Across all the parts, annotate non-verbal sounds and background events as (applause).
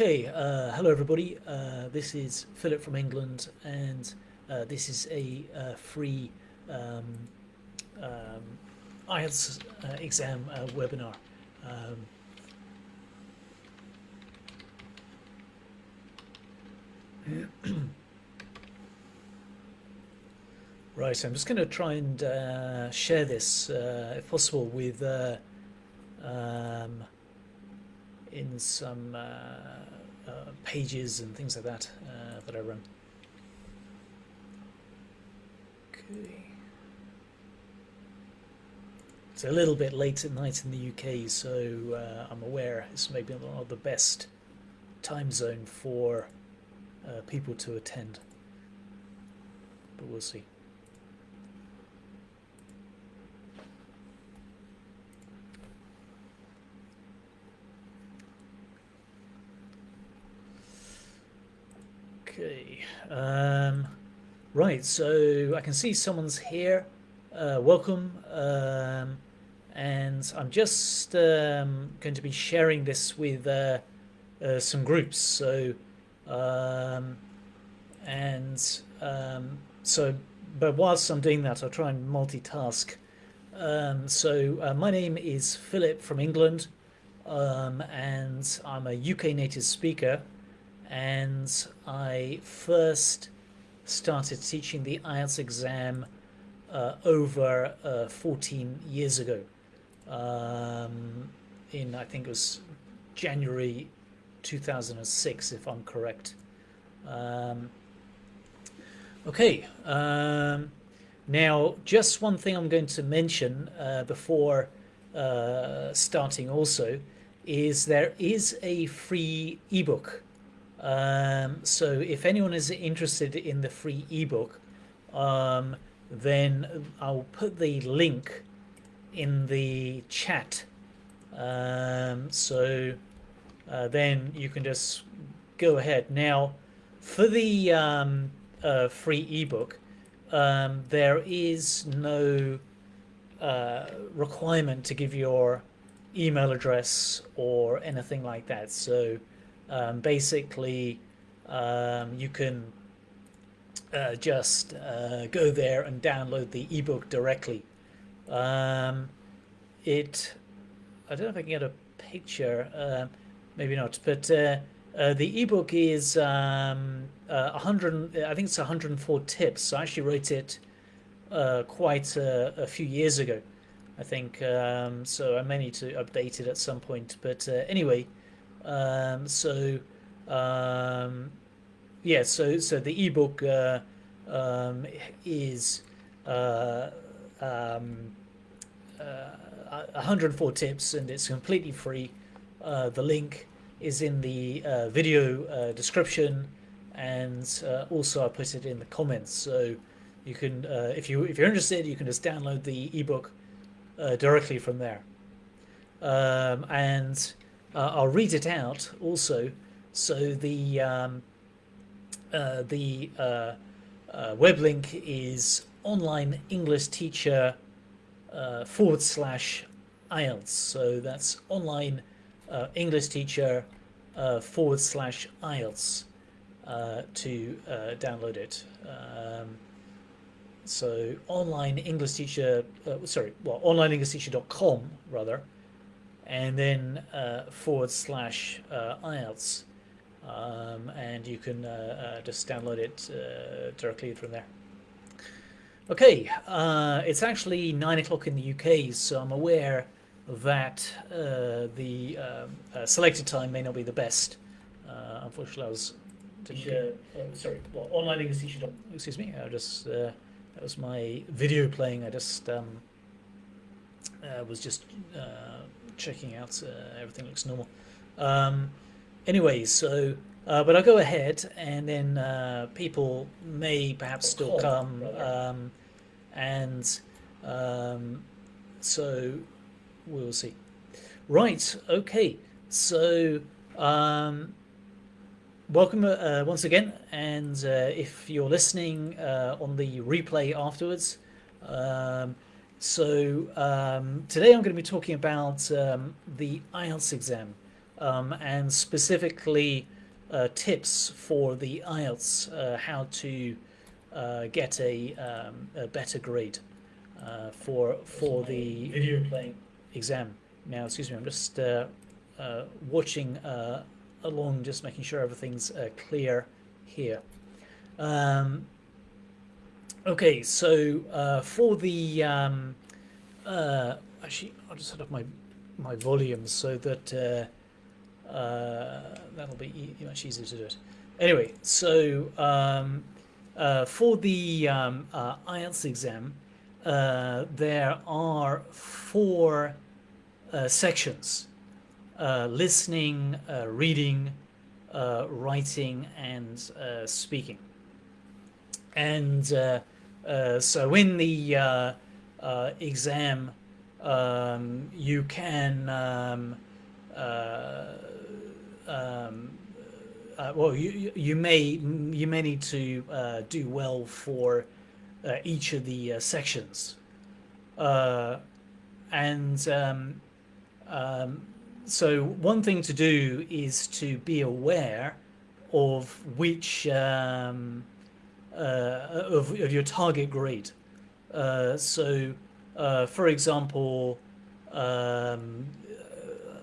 Okay, uh, hello everybody. Uh, this is Philip from England, and uh, this is a uh, free um, um, IELTS uh, exam uh, webinar. Um, (clears throat) right, I'm just going to try and share this, if possible, with um, in some uh, uh, pages and things like that uh, that I run. Okay. It's a little bit late at night in the UK, so uh, I'm aware it's maybe not the best time zone for uh, people to attend, but we'll see. Okay. Um, right, so I can see someone's here. Uh, welcome. Um, and I'm just um, going to be sharing this with uh, uh, some groups. So, um, and um, so, but whilst I'm doing that, I'll try and multitask. Um, so, uh, my name is Philip from England, and I'm a UK native speaker and I first started teaching the IELTS exam uh, over uh, 14 years ago. Um, in I think it was January 2006, if I'm correct. Um, okay, um, now just one thing I'm going to mention uh, before uh, starting also is there is a free ebook um, so if anyone is interested in the free ebook, um, then I'll put the link in the chat. Um, so uh, then you can just go ahead. Now, for the um, uh, free ebook, um, there is no uh, requirement to give your email address or anything like that. So um, basically um, you can uh, just uh, go there and download the ebook directly. Um, it, I don't know if I can get a picture, uh, maybe not, but uh, uh, the ebook is um, 100, uh, I think it's 104 tips. So I actually wrote it quite a, a, few years ago, I think. Um, so I may need to update it at some point. But anyway, um, so um, yeah, so so the ebook uh, um, is uh, um, uh, 104 tips and it's completely free. Uh, the link is in the uh, video uh, description and also I put it in the comments. So you can, if you if you're interested, you can just download the ebook directly from there. Um, and uh, I'll read it out also. So the um, uh, the uh, uh web link is online English teacher uh, forward slash IELTS. So that's online uh, English teacher forward slash IELTS to download it. Um, so online English teacher, sorry, well, onlineenglishteacher.com rather, and then uh, forward slash uh, IELTS. Um, and you can uh, uh just download it uh, directly from there. Okay, uh, it's actually nine o'clock in the UK, so I'm aware that the um, selected time may not be the best. unfortunately, I was sorry, well, online English teacher. Excuse me, I just that was my video playing. I just um, was just checking out. Uh, everything looks normal. Um, anyway, so uh, but I'll go ahead, and then uh, people may perhaps still come, um, and um, so we'll see. Right. Okay. So. Um, welcome uh, once again, and uh, if you're listening uh, on the replay afterwards, um, so um, today I'm going to be talking about um, the IELTS exam. um, and specifically uh, tips for the IELTS, uh, how to uh, get a, um, a, better grade uh, for for the video playing exam. Now, excuse me, I'm just uh, uh, watching along, just making sure everything's clear here. Okay, so for the um, actually, I'll just set up my my volume so that uh, that'll be e much easier to do it. Anyway, so um, uh, for the um, uh, IELTS exam, uh, there are four uh, sections. Uh, listening, reading, writing, and speaking. And so in the exam, um, you can um, um, uh, well, you you may you may need to uh, do well for uh, each of the uh, sections, uh, and um, um, so one thing to do is to be aware of which um, uh, of, of your target grade. so, for example. Um,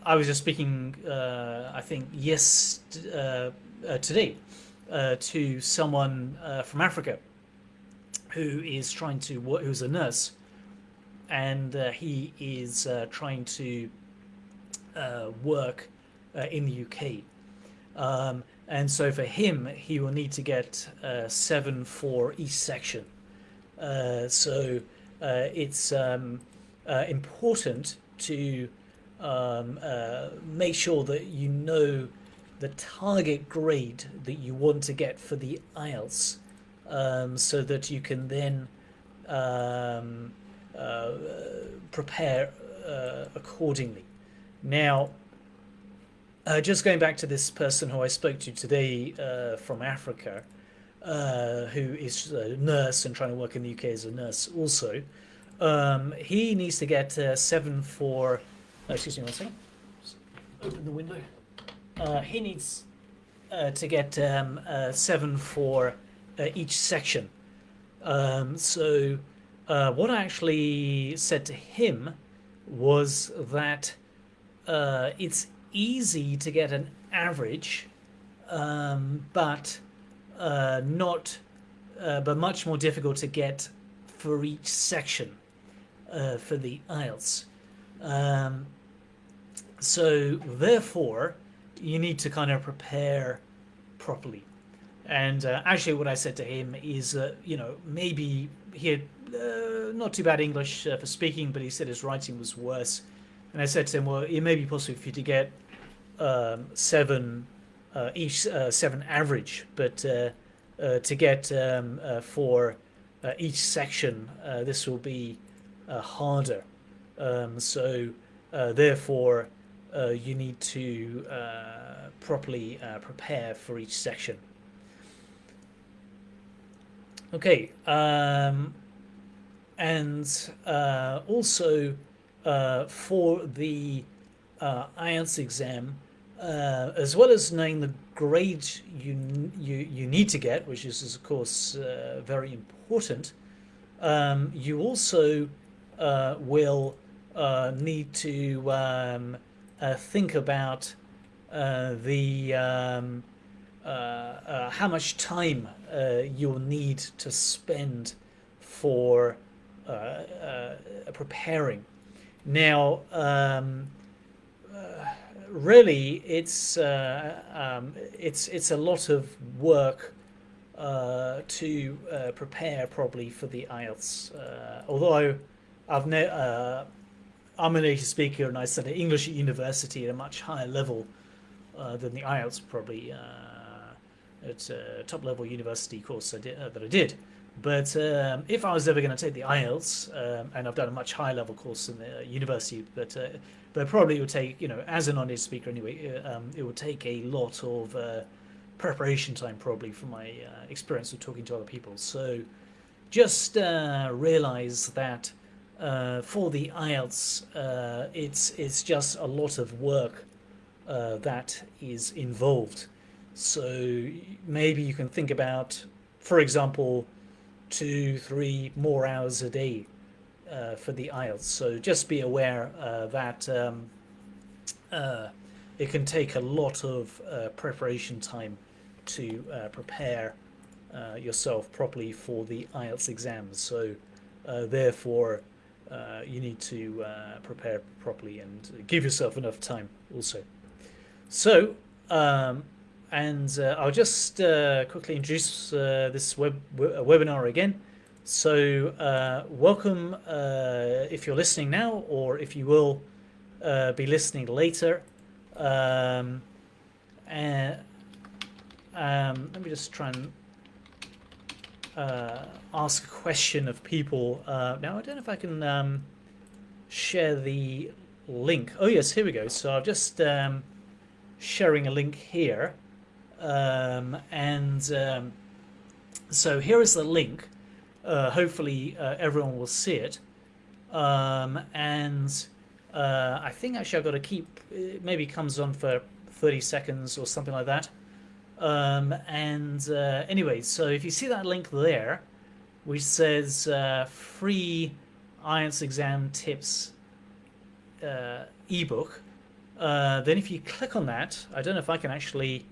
I was just speaking, uh, I think, yes, uh, uh, today uh, to someone uh, from Africa who is trying to work, who's a nurse, and uh, he is trying to work in the UK. Um, and so for him, he will need to get seven for each section. so it's um, important to um, uh, make sure that you know the target grade that you want to get for the IELTS um, so that you can then um, uh, prepare uh, accordingly. Now, uh, just going back to this person who I spoke to today uh, from Africa, uh, who is a nurse and trying to work in the UK as a nurse also, um, he needs to get seven for Oh, excuse me one second. Open the window. Uh, he needs uh, to get um, uh, seven for uh, each section. Um, so uh, what I actually said to him was that uh, it's easy to get an average, um, but not, but much more difficult to get for each section for the IELTS. Um, so therefore, you need to kind of prepare properly. And uh, actually, what I said to him is, uh, you know, maybe he had uh, not too bad English uh, for speaking, but he said his writing was worse. And I said to him, well, it may be possible for you to get um, seven, uh, each uh, seven average, but to get um, for each section, this will be harder. Um, so therefore, uh, you need to uh, properly uh, prepare for each section. Okay, um, and uh, also uh, for the uh, IELTS exam, as well as knowing the grade you you you need to get, which is, is of course very important, um, you also will need to um, uh, think about uh, the um, uh, how much time you'll need to spend for preparing. Now, um, really, it's um, it's it's a lot of work uh, to uh, prepare probably for the IELTS. Uh, although I've ne I'm a native speaker and I studied English at university at a much higher level uh, than the IELTS probably uh, at a top level university course I did, uh, that I did. But um, if I was ever going to take the IELTS, um, and I've done a much higher level course in the university, but uh, but probably it would take, you know, as a non-native speaker anyway, uh, um, it would take a lot of uh, preparation time probably from my experience of talking to other people. So just realize that uh, for the IELTS, uh, it's it's just a lot of work uh, that is involved. So maybe you can think about, for example, two, three more hours a day uh, for the IELTS. So just be aware uh, that um, uh, it can take a lot of uh, preparation time to uh, prepare uh, yourself properly for the IELTS exams. So therefore, you need to prepare properly and give yourself enough time also. So, um, and uh, I'll just uh, quickly introduce uh, this web webinar again. So uh, welcome uh, if you're listening now or if you will uh, be listening later. Um, and um, let me just try and ask a question of people. now I don't know if I can um, share the link. Oh yes, here we go. So I've just um, sharing a link here. Um, and um, so here is the link. Uh, hopefully uh, everyone will see it. Um, and uh, I think actually I've got to keep, it maybe comes on for 30 seconds or something like that. Um, and uh, anyway, so if you see that link there, which says uh, free IELTS exam tips uh, ebook, then if you click on that, I don't know if I can actually,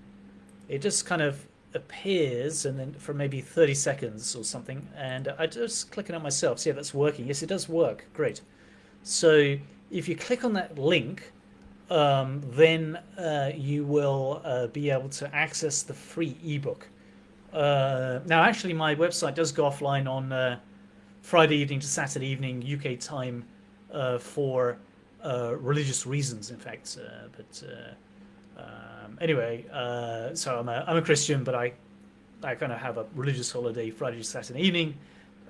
it just kind of appears and then for maybe 30 seconds or something. And I just click it on myself. See if that's working. Yes, it does work. Great. So if you click on that link, um, then uh, you will uh, be able to access the free ebook. Uh, now, actually, my website does go offline on uh, Friday evening to Saturday evening UK time uh, for uh, religious reasons, in fact. But um, anyway, so I'm a, I'm a Christian, but I I kind of have a religious holiday Friday to Saturday evening,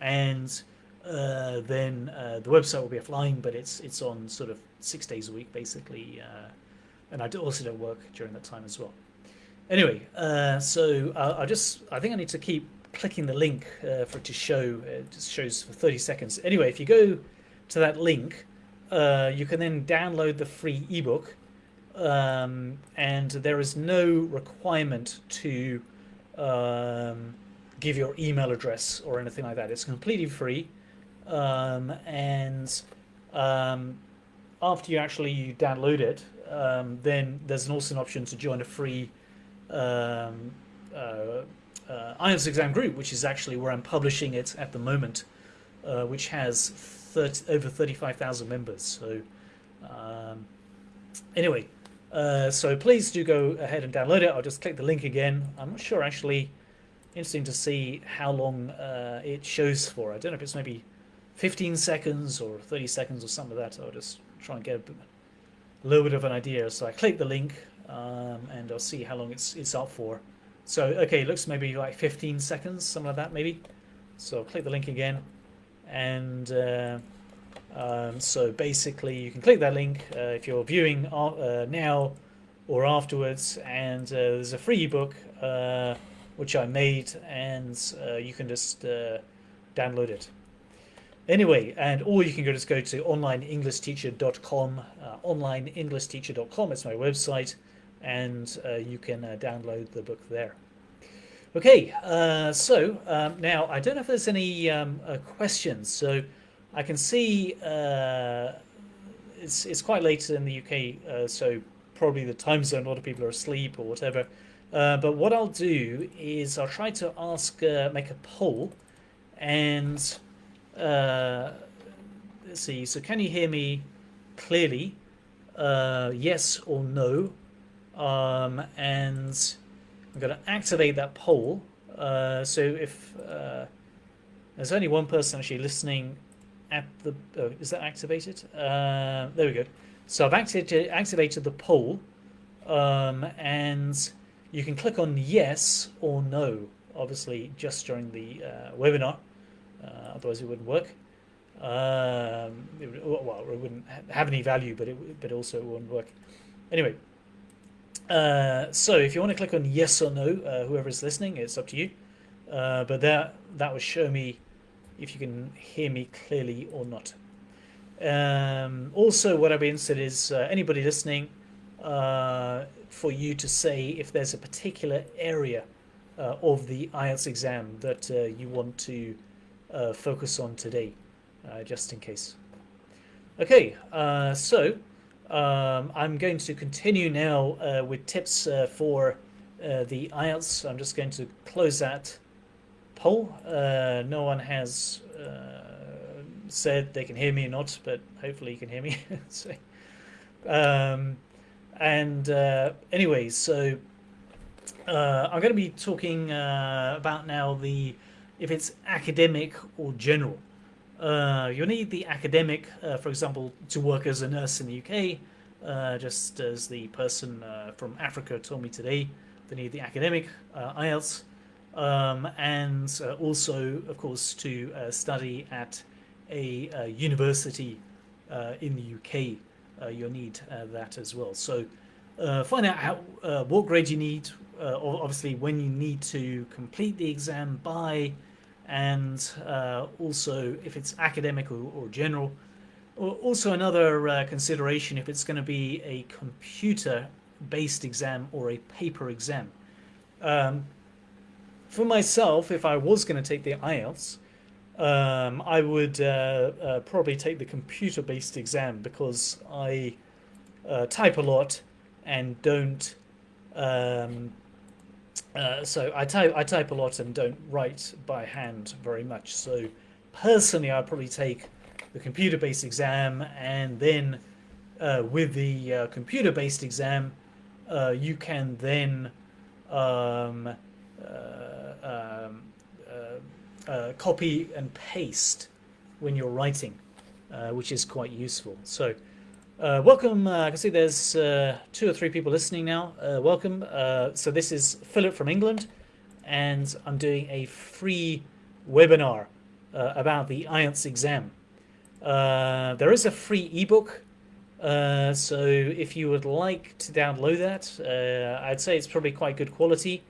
and uh, then uh, the website will be offline, but it's it's on sort of six days a week basically, uh, and I also don't work during that time as well. Anyway, so I just I think I need to keep clicking the link for it to show. It just shows for 30 seconds. Anyway, if you go to that link, uh, you can then download the free ebook um, and there is no requirement to um, give your email address or anything like that. It's completely free um, and um, after you actually download it um, then there's an also an option to join a free um, uh, uh, IELTS exam group which is actually where I'm publishing it at the moment uh, which has 30, over 35,000 members. So anyway, uh, so please do go ahead and download it. I'll just click the link again. I'm not sure actually. Interesting to see how long uh, it shows for. I don't know if it's maybe 15 seconds or 30 seconds or something like that. I'll just try and get a little bit of an idea. So I click the link um, and I'll see how long it's it's up for. So okay, it looks maybe like 15 seconds, something like that maybe. So I'll click the link again and uh, um, so basically you can click that link uh, if you're viewing uh, now or afterwards and uh, there's a free ebook uh, which I made and uh, you can just download it anyway and or you can go just go to onlineenglishteacher.com onlineenglishteacher.com it's my website and you can download the book there Okay, uh, so um, now I don't know if there's any um, uh, questions. So I can see uh, it's it's quite late in the UK, uh, so probably the time zone. A lot of people are asleep or whatever. Uh, but what I'll do is I'll try to ask, uh, make a poll, and let's see. So can you hear me clearly? yes or no? Um, and I'm going to activate that poll. Uh, so if uh, there's only one person actually listening at the, oh, is that activated? Uh, there we go. So I've activated, activated the poll um, and you can click on yes or no, obviously just during the uh, webinar, uh, otherwise it wouldn't work. Um, it would, well, it wouldn't have any value, but it but also it wouldn't work. Anyway, uh, so if you want to click on yes or no, uh, whoever is listening, it's up to you. Uh, but that that will show me if you can hear me clearly or not. Um, also, what I'd be interested is uh, anybody listening, uh, for you to say if there's a particular area uh, of the IELTS exam that uh, you want to uh, focus on today, uh, just in case. Okay, so um, I'm going to continue now with tips for the IELTS. I'm just going to close that poll. no one has said they can hear me or not, but hopefully you can hear me. (laughs) so, um, and uh, anyway, so uh, I'm going to be talking uh, about now the if it's academic or general. Uh, you need the academic, uh, for example, to work as a nurse in the UK, uh, just as the person from Africa told me today. They need the academic IELTS, um, and also, of course, to study at a, a university in the UK uh, you'll need uh, that as well. So uh, find out how, what grade you need, obviously when you need to complete the exam by, and also if it's academic or, or general. Also another uh, consideration if it's going to be a computer-based exam or a paper exam. Um, for myself, if I was going to take the IELTS, um, I would uh, uh, probably take the computer-based exam because I uh, type a lot and don't. Um, uh, so I type I type a lot and don't write by hand very much. So personally, I'd probably take the computer-based exam and then uh, with the uh, computer-based exam, you can then um, um, uh, copy and paste when you're writing, uh, which is quite useful. So uh, welcome, uh, I can see there's uh, two or three people listening now. Welcome. so this is Philip from England, and I'm doing a free webinar about the IELTS exam. there is a free ebook uh, so if you would like to download that, uh, I'd say it's probably quite good quality.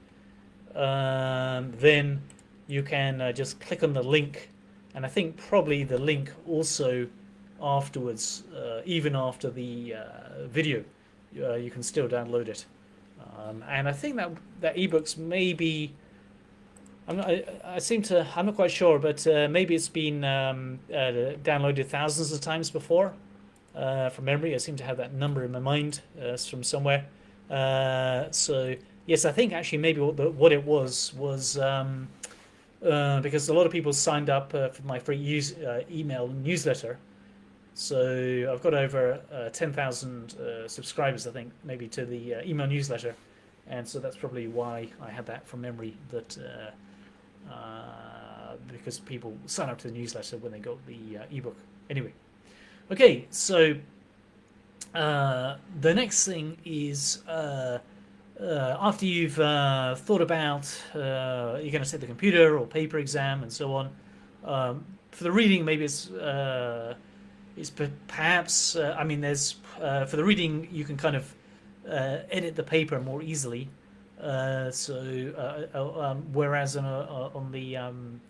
Um, then you can uh, just click on the link and I think probably the link also afterwards uh, even after the uh, video uh, you can still download it. Um, and I think that that ebooks maybe I'm not, I, I, seem to I'm not quite sure but uh, maybe it's been um, uh, downloaded thousands of times before from memory. I seem to have that number in my mind from somewhere. So yes I think actually maybe what, the, what it was was um, uh, because a lot of people signed up uh, for my free use, uh, email newsletter. So I've got over uh, 10,000 uh, subscribers, I think, maybe to the email newsletter. And so that's probably why I had that from memory, that because people sign up to the newsletter when they got the ebook. Anyway, okay, so the next thing is uh, after you've uh, thought about uh, you're going to set the computer or paper exam and so on, um, for the reading maybe it's uh, it's perhaps uh, I mean there's uh, for the reading you can kind of edit the paper more easily. so um, whereas on, a, on the um,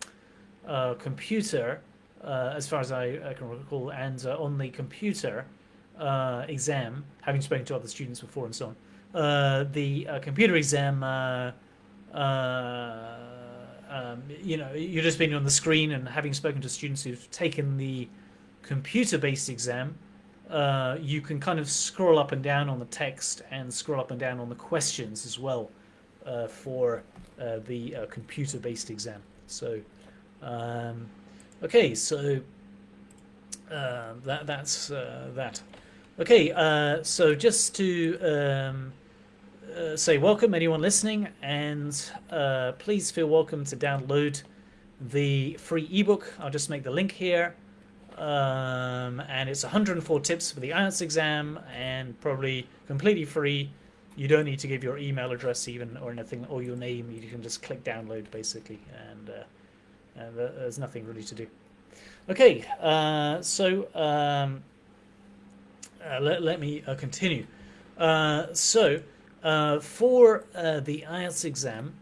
computer, as far as I, I, can recall, and on the computer exam, having spoken to other students before and so on. Uh, the uh, computer exam, uh, um, you know, you're just being on the screen and having spoken to students who've taken the computer-based exam, uh, you can kind of scroll up and down on the text and scroll up and down on the questions as well uh, for uh, the computer-based exam. So, um, okay, so that that's that. Okay, so just to um, uh, say welcome anyone listening and uh, please feel welcome to download the free ebook. I'll just make the link here. Um, and it's 104 tips for the IELTS exam and probably completely free. You don't need to give your email address even or anything or your name. You can just click download basically and, uh, and there's nothing really to do. Okay, uh, so um, uh, let, let me uh, continue. so uh, for uh, the IELTS exam,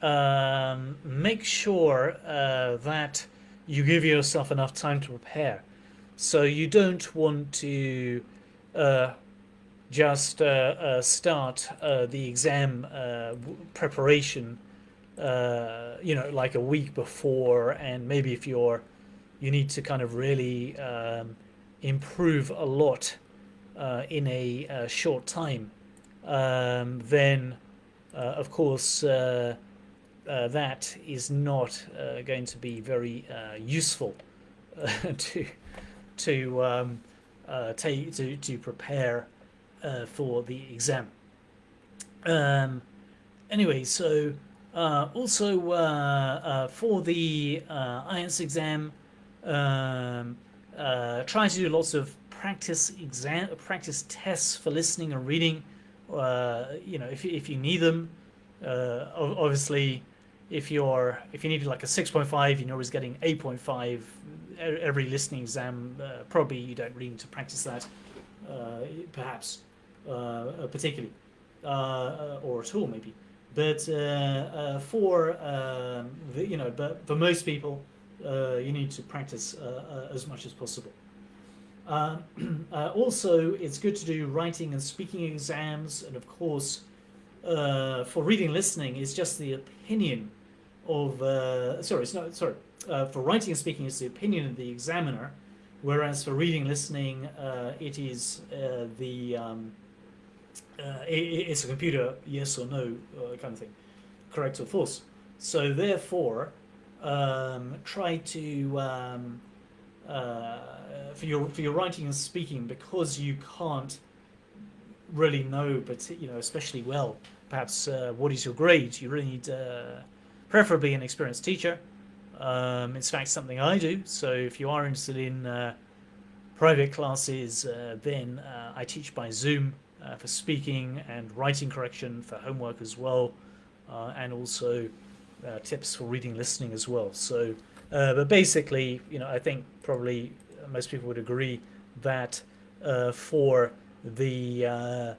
um, make sure uh, that you give yourself enough time to prepare. So you don't want to uh, just uh, uh, start uh, the exam preparation, you know, like a week before, and maybe if you're, you need to kind of really um, improve a lot in a short time, um, then of course uh, that is not uh, going to be very uh, useful (laughs) to to um, take to to prepare uh, for the exam. Um, anyway, so uh, also uh, uh for the uh, IELTS exam, um, uh, try to do lots of practice exam, practice tests for listening and reading. Uh, you know, if if you need them, uh, obviously, if you're if you need like a 6.5, you know, is getting 8.5 every listening exam. Uh, probably you don't really need to practice that. perhaps uh, uh, particularly, uh, or at all maybe. But for um, the, you know, but for most people, you need to practice as much as possible. (clears throat) Uh, also, it's good to do writing and speaking exams, and of course, uh, for reading listening, it's just the opinion of uh, sorry, it's not sorry. for writing and speaking, it's the opinion of the examiner, whereas for reading listening, it is the um, uh, it, it's a computer yes or no uh, kind of thing, correct or false. So therefore, um, try to um, uh, for your for your writing and speaking because you can't really know, but you know especially well, perhaps uh, what is your grade. You really need uh, preferably an experienced teacher. Um, in fact something I do. So if you are interested in uh, private classes, then I teach by Zoom uh, for speaking and writing correction for homework as well, uh, and also uh, tips for reading listening as well. So, uh, but basically, you know, I think probably most people would agree that uh, for the uh,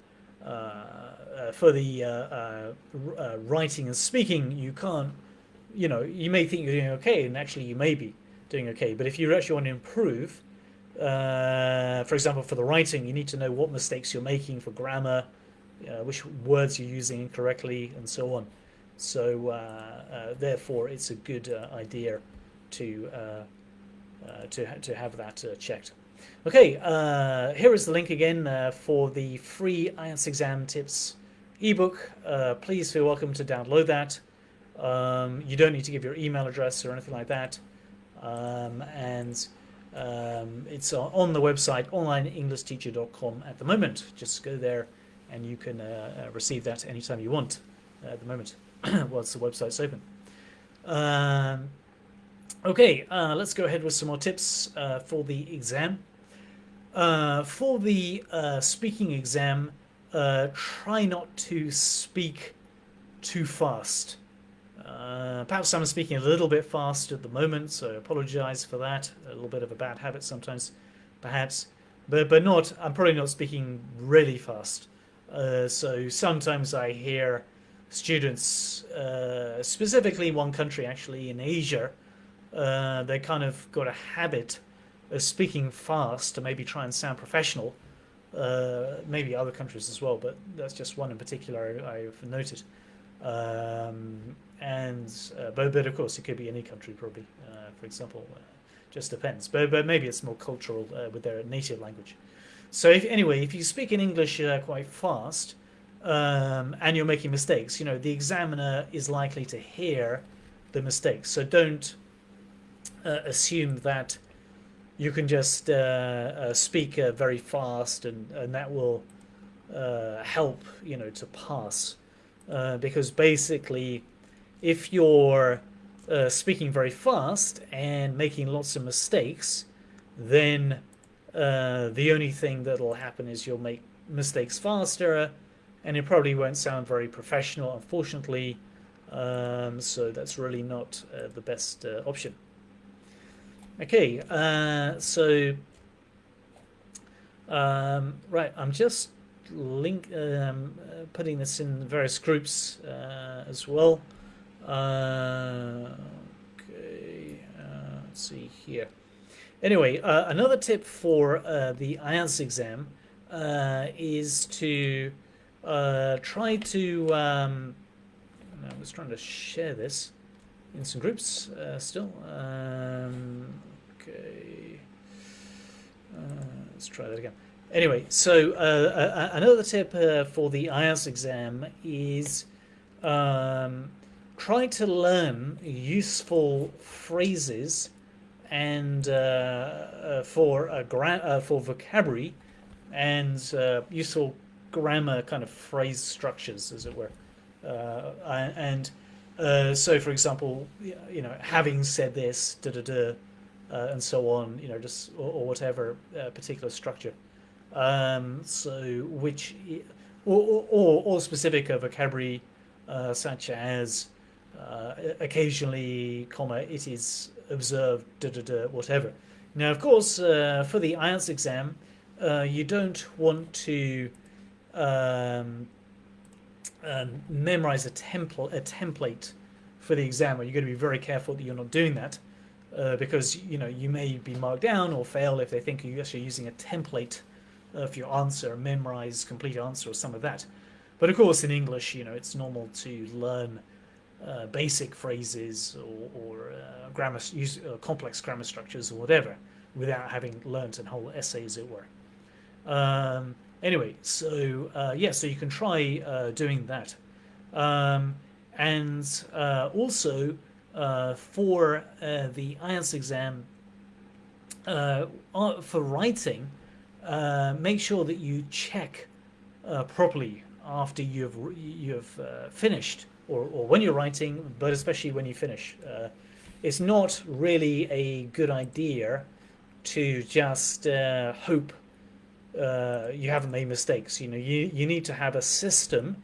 for the writing and speaking, you can't, you know, you may think you're doing okay, and actually you may be doing okay. But if you actually want to improve, uh, for example, for the writing, you need to know what mistakes you're making for grammar, uh, which words you're using incorrectly, and so on. So, uh, uh therefore, it's a good uh, idea to to to have that checked. Okay, here is the link again for the free IELTS exam tips ebook. please feel welcome to download that. Um, you don't need to give your email address or anything like that. Um, and um, it's on the website onlineenglishteacher.com at the moment. Just go there and you can uh, uh, receive that anytime you want uh, at the moment (clears throat) whilst the website's open. Okay, uh, let's go ahead with some more tips uh, for the exam. Uh, for the speaking exam, try not to speak too fast. Uh, perhaps I'm speaking a little bit fast at the moment, so I apologize for that. A little bit of a bad habit sometimes, perhaps. But, but not, I'm probably not speaking really fast. Uh, so sometimes I hear students, uh, specifically one country actually in Asia, uh, they kind of got a habit of speaking fast to maybe try and sound professional. Uh, maybe other countries as well, but that's just one in particular I've noted. Um, and uh, but, but of course it could be any country probably uh, for example uh, just depends but, but maybe it's more cultural with their native language so if, anyway if you speak in English quite fast um, and you're making mistakes you know the examiner is likely to hear the mistakes so don't uh, assume that you can just speak very fast and, and that will help you know to pass because basically if you're uh, speaking very fast and making lots of mistakes, then uh, the only thing that'll happen is you'll make mistakes faster and it probably won't sound very professional, unfortunately. Um, so that's really not uh, the best uh, option. Okay, uh, so um, right, I'm just link um, uh, putting this in various groups as well. Uh, okay, uh, let's see here. Anyway, uh, another tip for uh, the IELTS exam, uh, is to uh, try to. Um, I was trying to share this in some groups uh, still. Um, okay, uh, let's try that again. Anyway, so uh, another tip uh, for the IELTS exam is um, try to learn useful phrases and uh, uh, for uh, for vocabulary and useful grammar kind of phrase structures, as it were. and so, for example, you know, having said this, da da da, and so on, you know, just or, or whatever particular structure. Um, so which, or, or, or specific vocabulary uh, such as uh, occasionally, comma, it is observed, da da da, whatever. Now, of course, uh, for the IELTS exam, uh, you don't want to um, um, memorize a template, a template for the exam. You're going to be very careful that you're not doing that. Uh, because you know you may be marked down or fail if they think you're actually using a template of your answer, memorize complete answer or some of that. But of course, in English, you know, it's normal to learn uh, basic phrases or, or uh, grammar, use uh, complex grammar structures or whatever, without having learnt a whole essay, as it were. Um, anyway, so uh, yeah, so you can try uh, doing that, um, and uh, also for the IELTS exam, for writing, make sure that you check properly after you've you've uh, finished or, or when you're writing, but especially when you finish. Uh, it's not really a good idea to just uh, hope uh, you haven't made mistakes. You know, you, you need to have a system.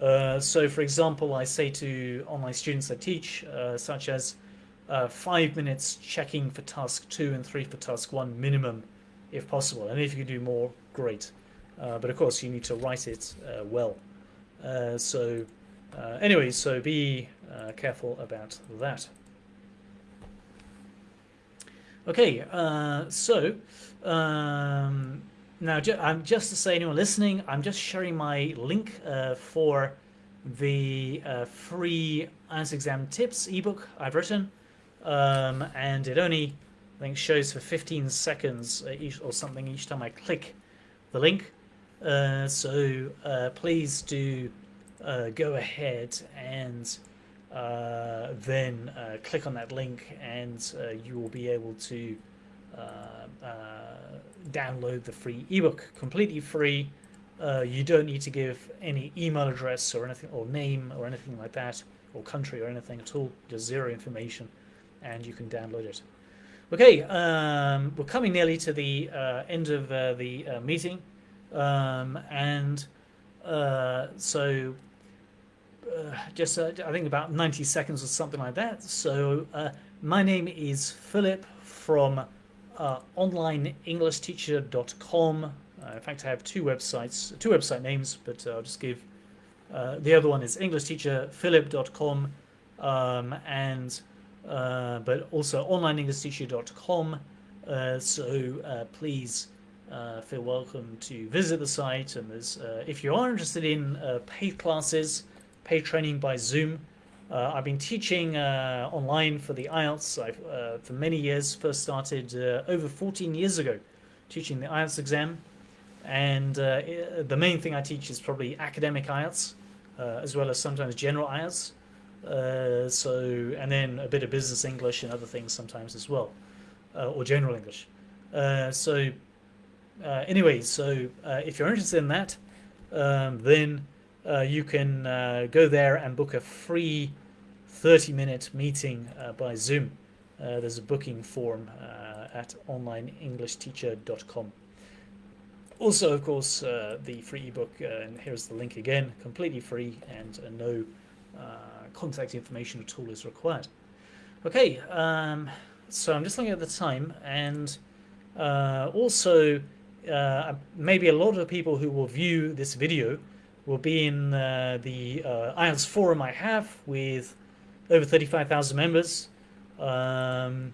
Uh, so, for example, I say to online students I teach, uh, such as five minutes checking for task two and three for task one minimum, if possible. And if you can do more, great. Uh, but of course, you need to write it uh, well. Uh, so anyway, so be careful about that. Okay, so um, now ju I'm just to say anyone listening, I'm just sharing my link for the uh, free IELTS exam tips ebook I've written, um, and it only I think shows for 15 seconds each or something each time I click the link. Uh, so uh, please do uh, go ahead and uh, then uh, click on that link and you will be able to download the free ebook completely free. You don't need to give any email address or anything or name or anything like that or country or anything at all. Just zero information and you can download it. Okay um, we're coming nearly to the end of the meeting. Um, and uh, so uh, just uh, I think about 90 seconds or something like that. So uh, my name is Philip from uh, onlineenglishteacher.com. Uh, in fact, I have two websites, two website names, but I'll just give the other one is englishteacherphilip.com um, and but also onlineenglishteacher.com. so please uh, feel welcome to visit the site. And uh, if you are interested in uh, paid classes, paid training by Zoom, uh, I've been teaching uh, online for the IELTS uh, for many years. First started over 14 years ago, teaching the IELTS exam. And the main thing I teach is probably academic IELTS, as well as sometimes general IELTS. so, and then a bit of business English and other things sometimes as well, or general English. so uh, anyway, so uh, if you're interested in that, um, then uh, you can uh, go there and book a free 30-minute meeting uh, by Zoom. Uh, there's a booking form at onlineenglishteacher.com. Also, of course, the free ebook, and here's the link again, completely free and no contact information at all is required. Okay, um, so I'm just looking at the time and also uh, maybe a lot of people who will view this video will be in uh, the uh, IELTS forum I have with over 35,000 members. Um,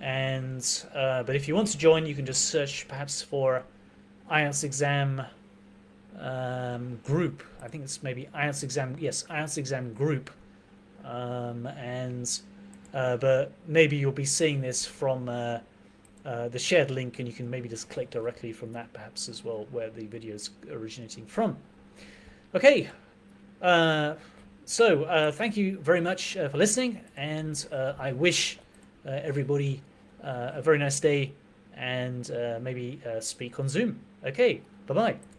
and uh, But if you want to join, you can just search perhaps for IELTS exam um, group. I think it's maybe IELTS exam. Yes, IELTS exam group. Um, and uh, but maybe you'll be seeing this from uh, uh, the shared link, and you can maybe just click directly from that, perhaps as well, where the video is originating from. Okay. Uh, so uh, thank you very much uh, for listening, and I wish everybody a very nice day and maybe speak on Zoom. Okay, bye-bye.